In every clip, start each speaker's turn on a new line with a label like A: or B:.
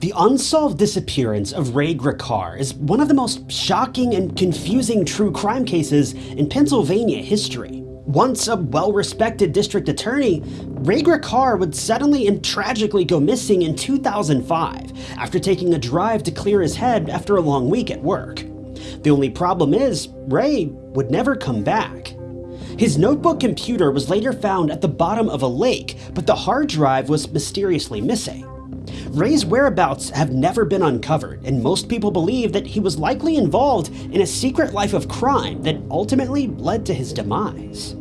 A: The unsolved disappearance of Ray Gricar is one of the most shocking and confusing true crime cases in Pennsylvania history. Once a well-respected district attorney, Ray Gricar would suddenly and tragically go missing in 2005 after taking a drive to clear his head after a long week at work. The only problem is, Ray would never come back. His notebook computer was later found at the bottom of a lake, but the hard drive was mysteriously missing. Ray's whereabouts have never been uncovered, and most people believe that he was likely involved in a secret life of crime that ultimately led to his demise.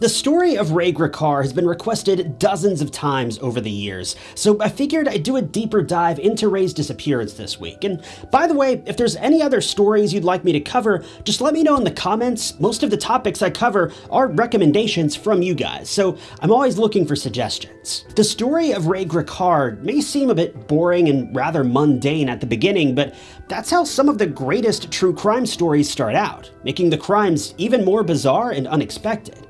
A: The story of Ray Gricar has been requested dozens of times over the years, so I figured I'd do a deeper dive into Ray's disappearance this week. And by the way, if there's any other stories you'd like me to cover, just let me know in the comments. Most of the topics I cover are recommendations from you guys, so I'm always looking for suggestions. The story of Ray Gricar may seem a bit boring and rather mundane at the beginning, but that's how some of the greatest true crime stories start out, making the crimes even more bizarre and unexpected.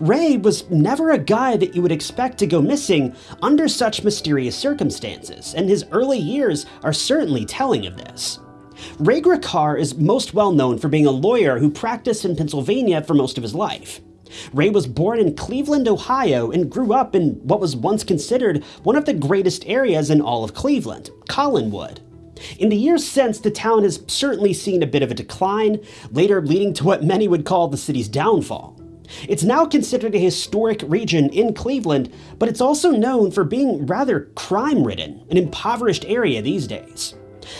A: Ray was never a guy that you would expect to go missing under such mysterious circumstances, and his early years are certainly telling of this. Ray Gricar is most well known for being a lawyer who practiced in Pennsylvania for most of his life. Ray was born in Cleveland, Ohio, and grew up in what was once considered one of the greatest areas in all of Cleveland, Collinwood. In the years since, the town has certainly seen a bit of a decline, later leading to what many would call the city's downfall. It's now considered a historic region in Cleveland, but it's also known for being rather crime-ridden, an impoverished area these days.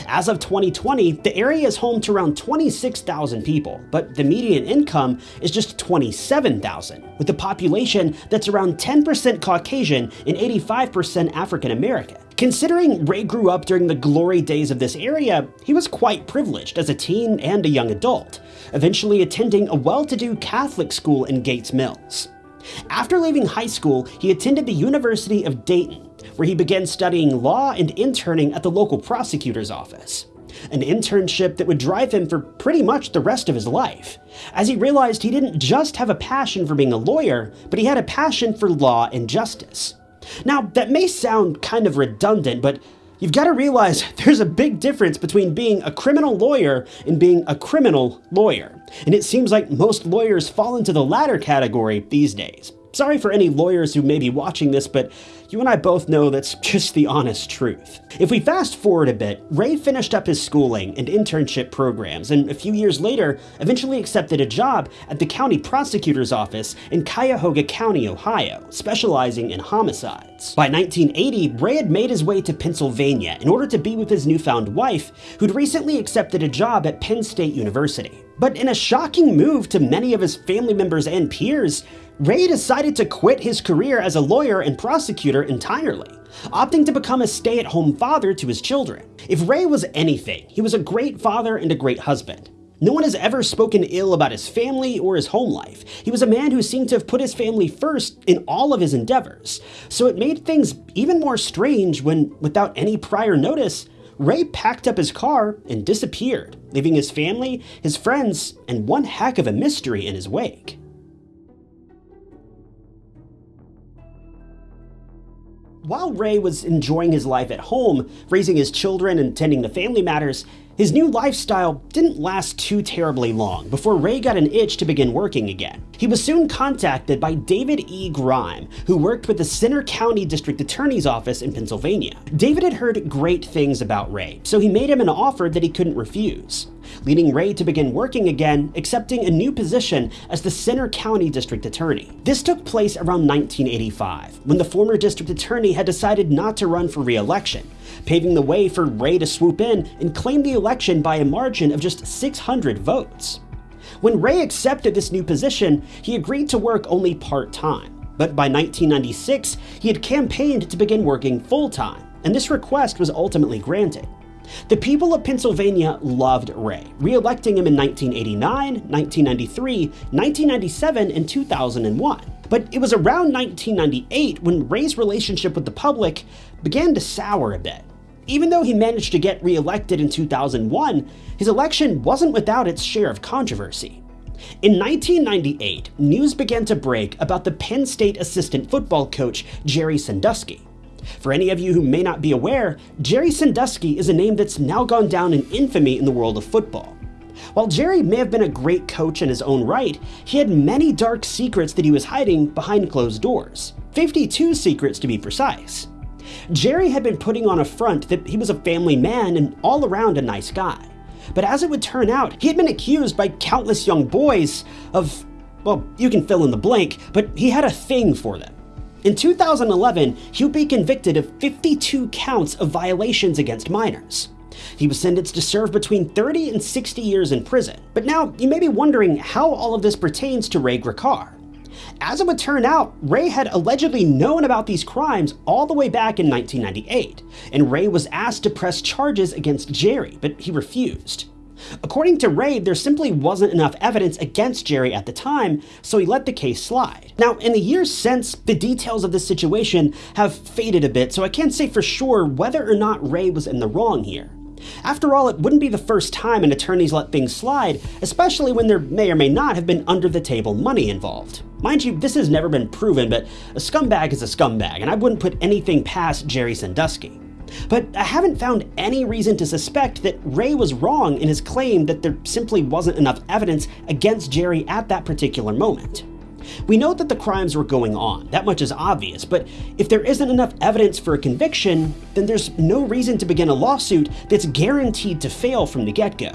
A: As of 2020, the area is home to around 26,000 people, but the median income is just 27,000, with a population that's around 10% Caucasian and 85% African American. Considering Ray grew up during the glory days of this area, he was quite privileged as a teen and a young adult, eventually attending a well-to-do Catholic school in Gates Mills. After leaving high school, he attended the University of Dayton, where he began studying law and interning at the local prosecutor's office. An internship that would drive him for pretty much the rest of his life, as he realized he didn't just have a passion for being a lawyer, but he had a passion for law and justice. Now, that may sound kind of redundant, but you've got to realize there's a big difference between being a criminal lawyer and being a criminal lawyer. And it seems like most lawyers fall into the latter category these days. Sorry for any lawyers who may be watching this, but you and I both know that's just the honest truth. If we fast forward a bit, Ray finished up his schooling and internship programs, and a few years later, eventually accepted a job at the county prosecutor's office in Cuyahoga County, Ohio, specializing in homicides. By 1980, Ray had made his way to Pennsylvania in order to be with his newfound wife, who'd recently accepted a job at Penn State University. But in a shocking move to many of his family members and peers, Ray decided to quit his career as a lawyer and prosecutor entirely, opting to become a stay-at-home father to his children. If Ray was anything, he was a great father and a great husband. No one has ever spoken ill about his family or his home life. He was a man who seemed to have put his family first in all of his endeavors. So it made things even more strange when, without any prior notice, Ray packed up his car and disappeared, leaving his family, his friends, and one heck of a mystery in his wake. While Ray was enjoying his life at home, raising his children and tending to family matters, his new lifestyle didn't last too terribly long before Ray got an itch to begin working again. He was soon contacted by David E. Grine, who worked with the Centre County District Attorney's Office in Pennsylvania. David had heard great things about Ray, so he made him an offer that he couldn't refuse leading Ray to begin working again, accepting a new position as the Centre County District Attorney. This took place around 1985, when the former district attorney had decided not to run for re-election, paving the way for Ray to swoop in and claim the election by a margin of just 600 votes. When Ray accepted this new position, he agreed to work only part-time, but by 1996, he had campaigned to begin working full-time, and this request was ultimately granted. The people of Pennsylvania loved Ray, re-electing him in 1989, 1993, 1997, and 2001. But it was around 1998 when Ray's relationship with the public began to sour a bit. Even though he managed to get re-elected in 2001, his election wasn't without its share of controversy. In 1998, news began to break about the Penn State assistant football coach Jerry Sandusky. For any of you who may not be aware, Jerry Sandusky is a name that's now gone down in infamy in the world of football. While Jerry may have been a great coach in his own right, he had many dark secrets that he was hiding behind closed doors. 52 secrets to be precise. Jerry had been putting on a front that he was a family man and all around a nice guy. But as it would turn out, he had been accused by countless young boys of, well, you can fill in the blank, but he had a thing for them. In 2011, he would be convicted of 52 counts of violations against minors. He was sentenced to serve between 30 and 60 years in prison. But now, you may be wondering how all of this pertains to Ray Gricar. As it would turn out, Ray had allegedly known about these crimes all the way back in 1998, and Ray was asked to press charges against Jerry, but he refused. According to Ray, there simply wasn't enough evidence against Jerry at the time, so he let the case slide. Now, in the years since, the details of this situation have faded a bit, so I can't say for sure whether or not Ray was in the wrong here. After all, it wouldn't be the first time an attorney's let things slide, especially when there may or may not have been under the table money involved. Mind you, this has never been proven, but a scumbag is a scumbag, and I wouldn't put anything past Jerry Sandusky. But I haven't found any reason to suspect that Ray was wrong in his claim that there simply wasn't enough evidence against Jerry at that particular moment. We know that the crimes were going on, that much is obvious, but if there isn't enough evidence for a conviction, then there's no reason to begin a lawsuit that's guaranteed to fail from the get-go.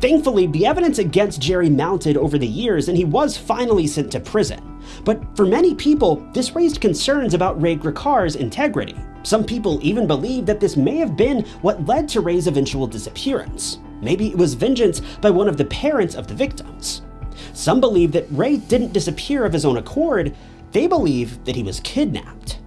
A: Thankfully, the evidence against Jerry mounted over the years and he was finally sent to prison. But for many people, this raised concerns about Ray Gricar's integrity. Some people even believe that this may have been what led to Ray's eventual disappearance. Maybe it was vengeance by one of the parents of the victims. Some believe that Ray didn't disappear of his own accord, they believe that he was kidnapped.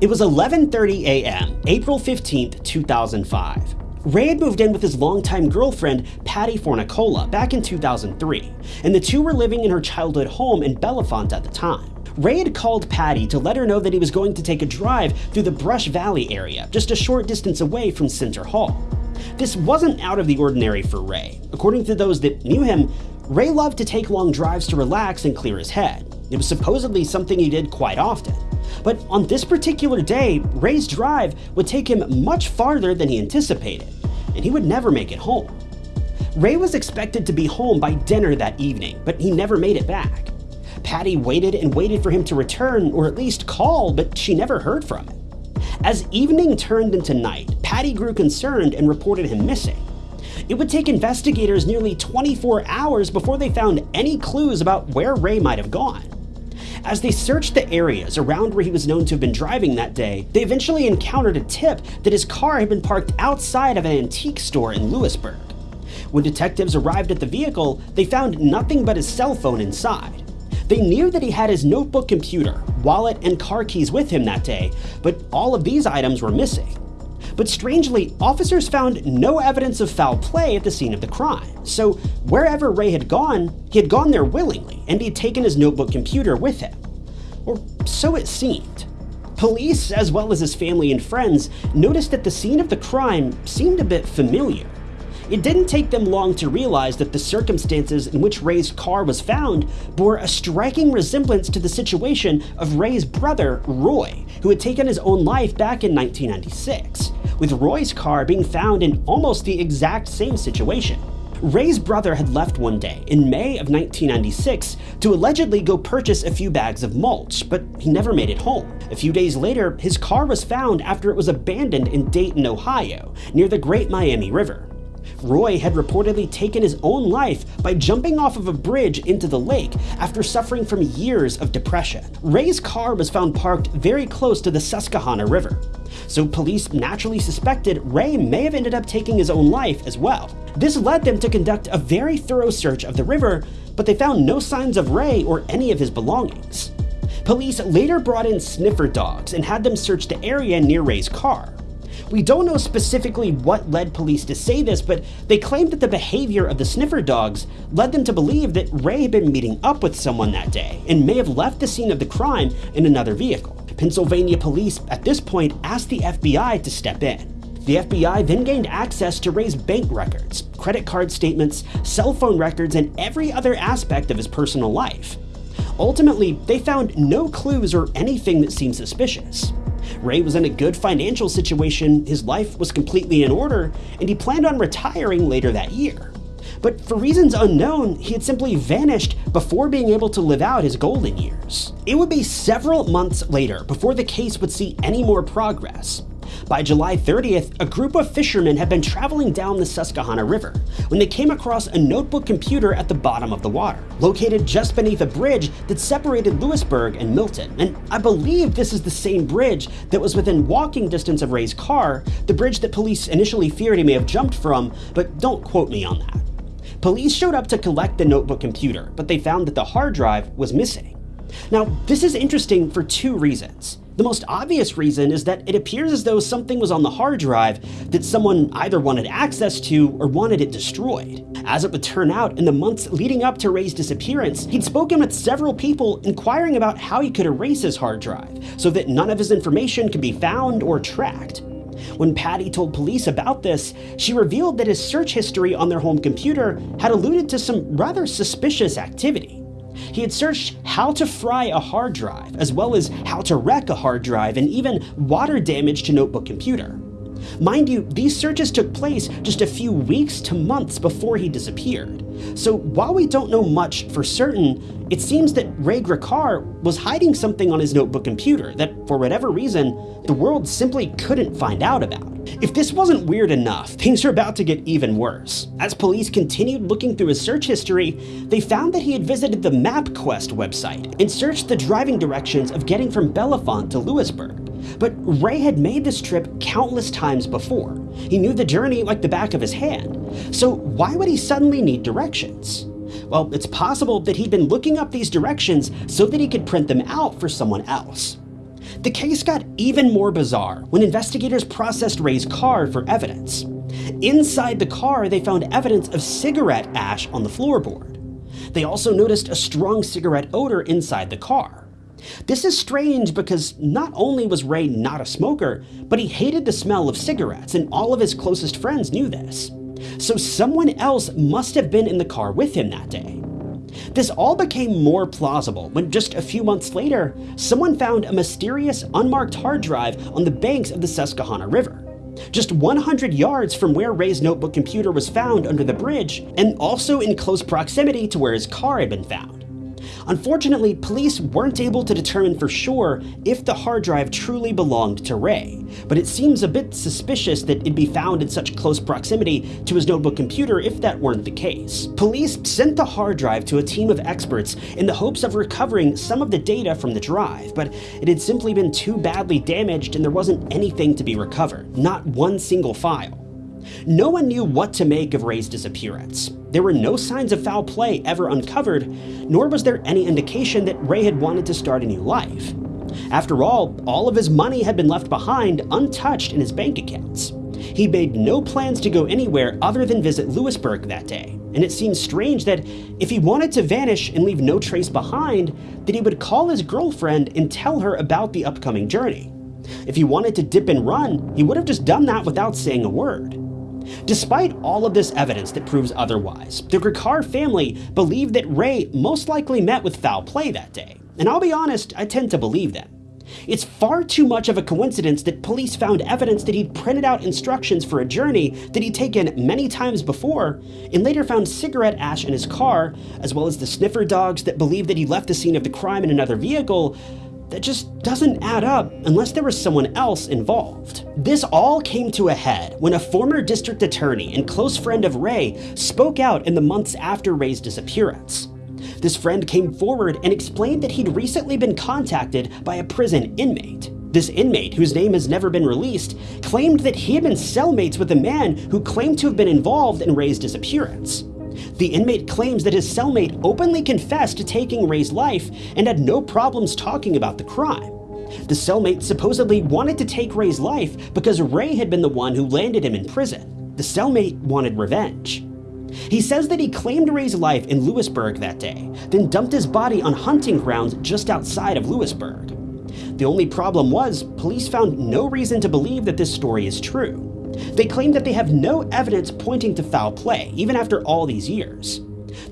A: It was 11.30 a.m., April 15, 2005. Ray had moved in with his longtime girlfriend, Patty Fornicola, back in 2003, and the two were living in her childhood home in Bellefonte at the time. Ray had called Patty to let her know that he was going to take a drive through the Brush Valley area, just a short distance away from Centre Hall. This wasn't out of the ordinary for Ray. According to those that knew him, Ray loved to take long drives to relax and clear his head. It was supposedly something he did quite often. But on this particular day, Ray's drive would take him much farther than he anticipated, and he would never make it home. Ray was expected to be home by dinner that evening, but he never made it back. Patty waited and waited for him to return, or at least call, but she never heard from him. As evening turned into night, Patty grew concerned and reported him missing. It would take investigators nearly 24 hours before they found any clues about where Ray might have gone. As they searched the areas around where he was known to have been driving that day, they eventually encountered a tip that his car had been parked outside of an antique store in Lewisburg. When detectives arrived at the vehicle, they found nothing but his cell phone inside. They knew that he had his notebook computer, wallet, and car keys with him that day, but all of these items were missing. But strangely, officers found no evidence of foul play at the scene of the crime. So wherever Ray had gone, he had gone there willingly, and he had taken his notebook computer with him. Or so it seemed. Police, as well as his family and friends, noticed that the scene of the crime seemed a bit familiar. It didn't take them long to realize that the circumstances in which Ray's car was found bore a striking resemblance to the situation of Ray's brother, Roy, who had taken his own life back in 1996, with Roy's car being found in almost the exact same situation. Ray's brother had left one day in May of 1996 to allegedly go purchase a few bags of mulch, but he never made it home. A few days later, his car was found after it was abandoned in Dayton, Ohio, near the Great Miami River. Roy had reportedly taken his own life by jumping off of a bridge into the lake after suffering from years of depression. Ray's car was found parked very close to the Susquehanna River, so police naturally suspected Ray may have ended up taking his own life as well. This led them to conduct a very thorough search of the river, but they found no signs of Ray or any of his belongings. Police later brought in sniffer dogs and had them search the area near Ray's car. We don't know specifically what led police to say this, but they claimed that the behavior of the sniffer dogs led them to believe that Ray had been meeting up with someone that day and may have left the scene of the crime in another vehicle. Pennsylvania police at this point asked the FBI to step in. The FBI then gained access to Ray's bank records, credit card statements, cell phone records, and every other aspect of his personal life. Ultimately, they found no clues or anything that seemed suspicious. Ray was in a good financial situation, his life was completely in order, and he planned on retiring later that year. But for reasons unknown, he had simply vanished before being able to live out his golden years. It would be several months later before the case would see any more progress. By July 30th, a group of fishermen had been traveling down the Susquehanna River when they came across a notebook computer at the bottom of the water, located just beneath a bridge that separated Lewisburg and Milton. And I believe this is the same bridge that was within walking distance of Ray's car, the bridge that police initially feared he may have jumped from, but don't quote me on that. Police showed up to collect the notebook computer, but they found that the hard drive was missing. Now, this is interesting for two reasons. The most obvious reason is that it appears as though something was on the hard drive that someone either wanted access to or wanted it destroyed. As it would turn out, in the months leading up to Ray's disappearance, he'd spoken with several people inquiring about how he could erase his hard drive so that none of his information could be found or tracked. When Patty told police about this, she revealed that his search history on their home computer had alluded to some rather suspicious activity. He had searched how to fry a hard drive, as well as how to wreck a hard drive and even water damage to notebook computer. Mind you, these searches took place just a few weeks to months before he disappeared. So while we don't know much for certain, it seems that Ray Gricar was hiding something on his notebook computer that, for whatever reason, the world simply couldn't find out about. If this wasn't weird enough, things are about to get even worse. As police continued looking through his search history, they found that he had visited the MapQuest website and searched the driving directions of getting from Bellefonte to Lewisburg. But Ray had made this trip countless times before. He knew the journey like the back of his hand. So why would he suddenly need directions? Well, it's possible that he'd been looking up these directions so that he could print them out for someone else. The case got even more bizarre when investigators processed Ray's car for evidence. Inside the car, they found evidence of cigarette ash on the floorboard. They also noticed a strong cigarette odor inside the car. This is strange because not only was Ray not a smoker, but he hated the smell of cigarettes, and all of his closest friends knew this. So someone else must have been in the car with him that day. This all became more plausible when just a few months later, someone found a mysterious unmarked hard drive on the banks of the Susquehanna River. Just 100 yards from where Ray's notebook computer was found under the bridge, and also in close proximity to where his car had been found. Unfortunately, police weren't able to determine for sure if the hard drive truly belonged to Ray, but it seems a bit suspicious that it'd be found in such close proximity to his notebook computer if that weren't the case. Police sent the hard drive to a team of experts in the hopes of recovering some of the data from the drive, but it had simply been too badly damaged and there wasn't anything to be recovered, not one single file. No one knew what to make of Ray's disappearance. There were no signs of foul play ever uncovered, nor was there any indication that Ray had wanted to start a new life. After all, all of his money had been left behind untouched in his bank accounts. He made no plans to go anywhere other than visit Lewisburg that day, and it seems strange that if he wanted to vanish and leave no trace behind, that he would call his girlfriend and tell her about the upcoming journey. If he wanted to dip and run, he would have just done that without saying a word. Despite all of this evidence that proves otherwise, the Gricar family believe that Ray most likely met with foul play that day, and I'll be honest, I tend to believe them. It's far too much of a coincidence that police found evidence that he'd printed out instructions for a journey that he'd taken many times before, and later found cigarette ash in his car, as well as the sniffer dogs that believed that he left the scene of the crime in another vehicle, that just doesn't add up unless there was someone else involved. This all came to a head when a former district attorney and close friend of Ray spoke out in the months after Ray's disappearance. This friend came forward and explained that he'd recently been contacted by a prison inmate. This inmate, whose name has never been released, claimed that he had been cellmates with a man who claimed to have been involved in Ray's disappearance. The inmate claims that his cellmate openly confessed to taking Ray's life and had no problems talking about the crime. The cellmate supposedly wanted to take Ray's life because Ray had been the one who landed him in prison. The cellmate wanted revenge. He says that he claimed Ray's life in Lewisburg that day, then dumped his body on hunting grounds just outside of Lewisburg. The only problem was, police found no reason to believe that this story is true. They claim that they have no evidence pointing to foul play, even after all these years.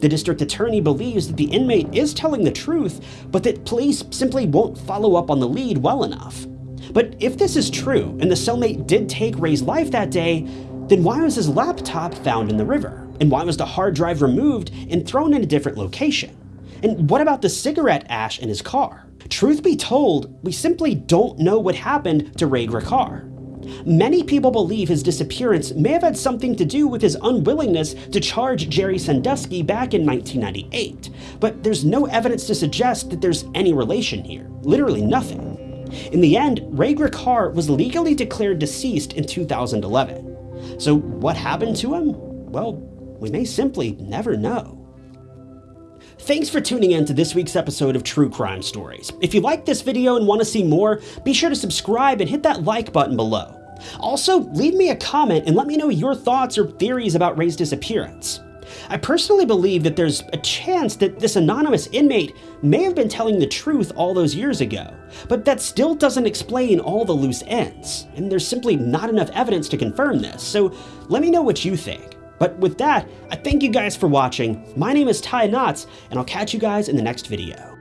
A: The district attorney believes that the inmate is telling the truth, but that police simply won't follow up on the lead well enough. But if this is true, and the cellmate did take Ray's life that day, then why was his laptop found in the river? And why was the hard drive removed and thrown in a different location? And what about the cigarette ash in his car? Truth be told, we simply don't know what happened to Ray Gricar. Many people believe his disappearance may have had something to do with his unwillingness to charge Jerry Sandusky back in 1998, but there's no evidence to suggest that there's any relation here. Literally nothing. In the end, Ray Gricar was legally declared deceased in 2011. So what happened to him? Well, we may simply never know. Thanks for tuning in to this week's episode of True Crime Stories. If you liked this video and want to see more, be sure to subscribe and hit that like button below. Also, leave me a comment and let me know your thoughts or theories about Ray's disappearance. I personally believe that there's a chance that this anonymous inmate may have been telling the truth all those years ago, but that still doesn't explain all the loose ends, and there's simply not enough evidence to confirm this, so let me know what you think. But with that, I thank you guys for watching, my name is Ty Knotts, and I'll catch you guys in the next video.